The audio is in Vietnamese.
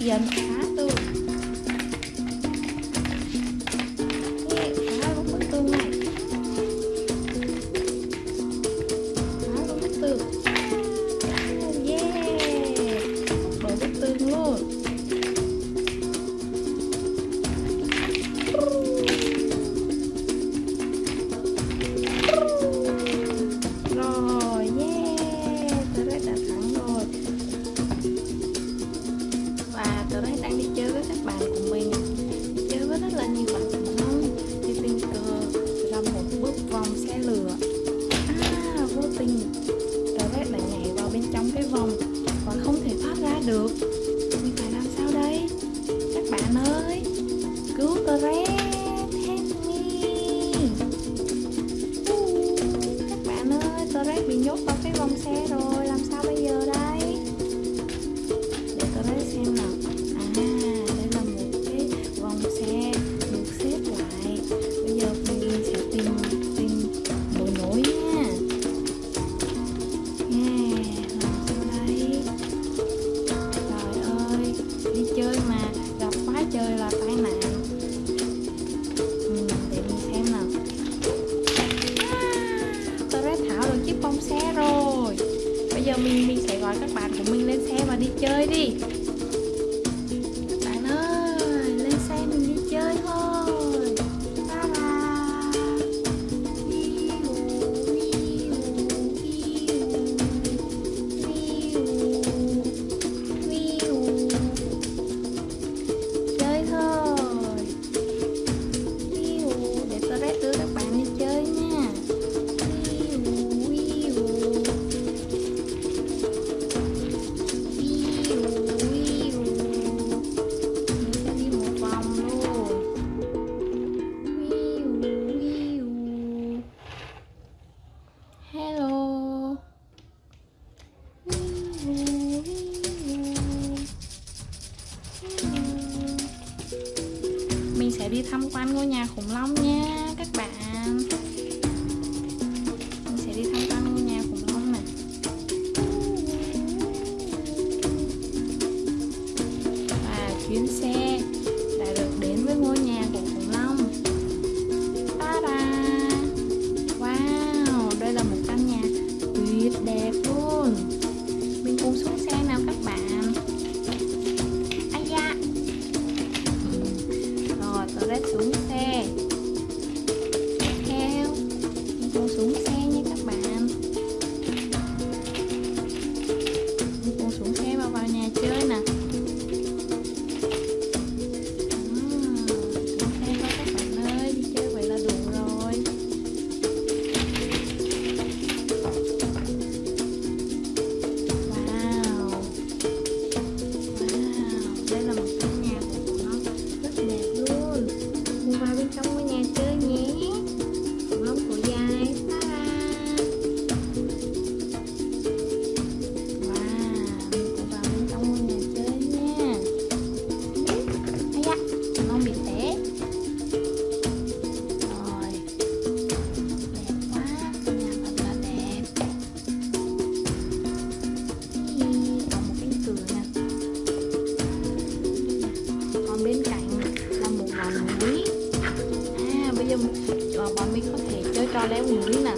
眼盘。được. Tôi phải làm sao đây? Các bạn ơi Cứu tôi ré Các bạn ơi, tôi bị nhốt vào cái vòng xe rồi. gọi các bạn của mình lên xe và đi chơi đi. hello. Mình sẽ đi tham quan ngôi nhà khủng long nha. Ờ, bọn mình có thể chơi trò leo núi nè